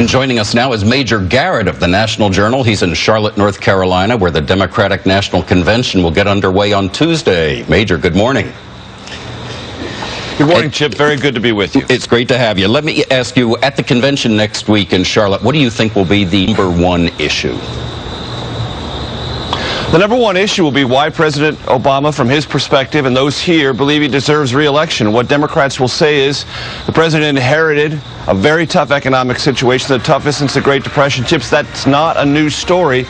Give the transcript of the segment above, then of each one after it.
And joining us now is Major Garrett of the National Journal. He's in Charlotte, North Carolina, where the Democratic National Convention will get underway on Tuesday. Major, good morning. Good morning, Chip. Very good to be with you. It's great to have you. Let me ask you, at the convention next week in Charlotte, what do you think will be the number one issue? The number one issue will be why President Obama, from his perspective, and those here believe he deserves reelection. What Democrats will say is the president inherited a very tough economic situation, the toughest since the Great Depression. Chips, that's not a new story.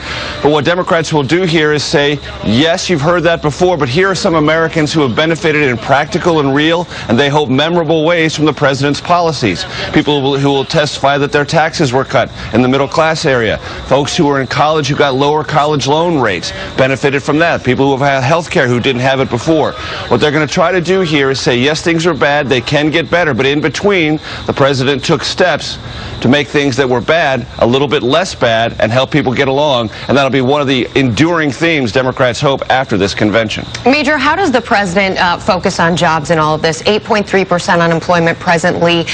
But what Democrats will do here is say, yes, you've heard that before, but here are some Americans who have benefited in practical and real, and they hope memorable ways from the president's policies. People who will, who will testify that their taxes were cut in the middle class area. Folks who were in college who got lower college loan rates benefited from that. People who have had health care who didn't have it before. What they're going to try to do here is say, yes, things are bad, they can get better, but in between, the president took steps to make things that were bad a little bit less bad and help people get along, and that'll be one of the enduring themes Democrats hope after this convention. Major, how does the president uh, focus on jobs in all of this? 8.3% unemployment presently,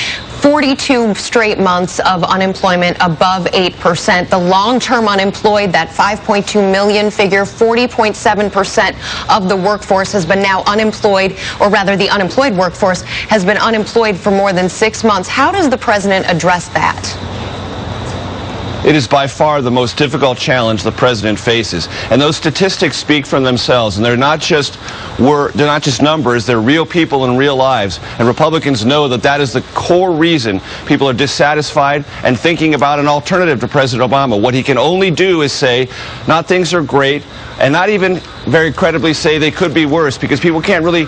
42 straight months of unemployment above 8%. The long-term unemployed, that 5.2 million figure, 40.7% of the workforce has been now unemployed, or rather the unemployed workforce has been unemployed for more than six months. How does the president address that? It is by far the most difficult challenge the president faces. And those statistics speak for themselves. And they're not just were they're not just numbers, they're real people in real lives. And Republicans know that that is the core reason people are dissatisfied and thinking about an alternative to President Obama. What he can only do is say, not things are great, and not even very credibly say they could be worse because people can't really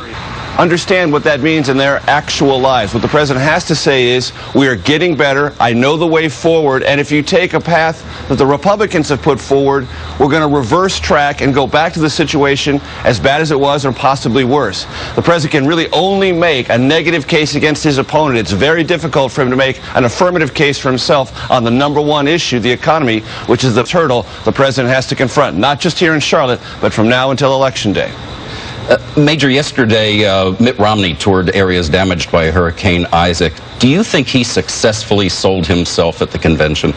understand what that means in their actual lives. What the president has to say is, we are getting better. I know the way forward. And if you take a path that the Republicans have put forward, we're going to reverse track and go back to the situation as bad as it was or possibly worse. The president can really only make a negative case against his opponent. It's very difficult for him to make an affirmative case for himself on the number one issue, the economy, which is the hurdle the president has to confront, not just here in Charlotte, but from now until Election Day. Uh, Major, yesterday uh, Mitt Romney toured areas damaged by Hurricane Isaac. Do you think he successfully sold himself at the convention?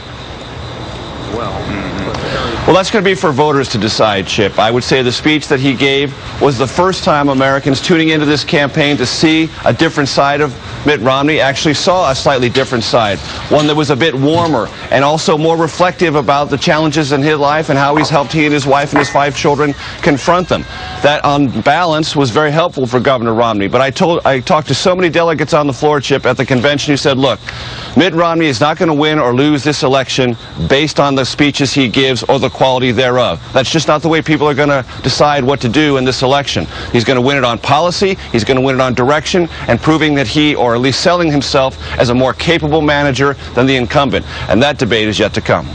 Well, that's going to be for voters to decide, Chip. I would say the speech that he gave was the first time Americans tuning into this campaign to see a different side of Mitt Romney actually saw a slightly different side, one that was a bit warmer and also more reflective about the challenges in his life and how he's helped he and his wife and his five children confront them. That, on balance, was very helpful for Governor Romney. But I told, I talked to so many delegates on the floor, Chip, at the convention who said, look, Mitt Romney is not going to win or lose this election based on the speeches he gives or the quality thereof. That's just not the way people are going to decide what to do in this election. He's going to win it on policy, he's going to win it on direction, and proving that he, or at least selling himself as a more capable manager than the incumbent. And that debate is yet to come.